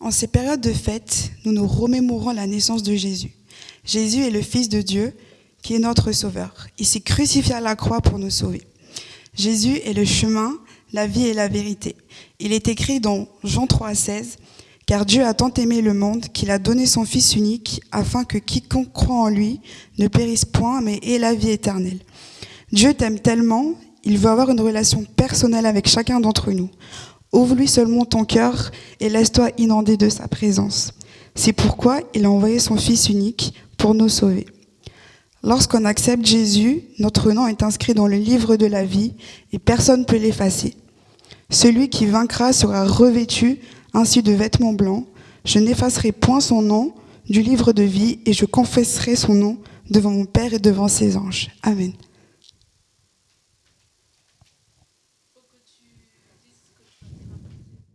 En ces périodes de fête, nous nous remémorons la naissance de Jésus. Jésus est le Fils de Dieu qui est notre Sauveur. Il s'est crucifié à la croix pour nous sauver. Jésus est le chemin, la vie et la vérité. Il est écrit dans Jean 3, 16, Car Dieu a tant aimé le monde qu'il a donné son Fils unique, afin que quiconque croit en lui ne périsse point, mais ait la vie éternelle. Dieu t'aime tellement, il veut avoir une relation personnelle avec chacun d'entre nous. Ouvre-lui seulement ton cœur et laisse-toi inonder de sa présence. C'est pourquoi il a envoyé son Fils unique pour nous sauver. Lorsqu'on accepte Jésus, notre nom est inscrit dans le livre de la vie et personne ne peut l'effacer. Celui qui vaincra sera revêtu ainsi de vêtements blancs. Je n'effacerai point son nom du livre de vie et je confesserai son nom devant mon Père et devant ses anges. Amen.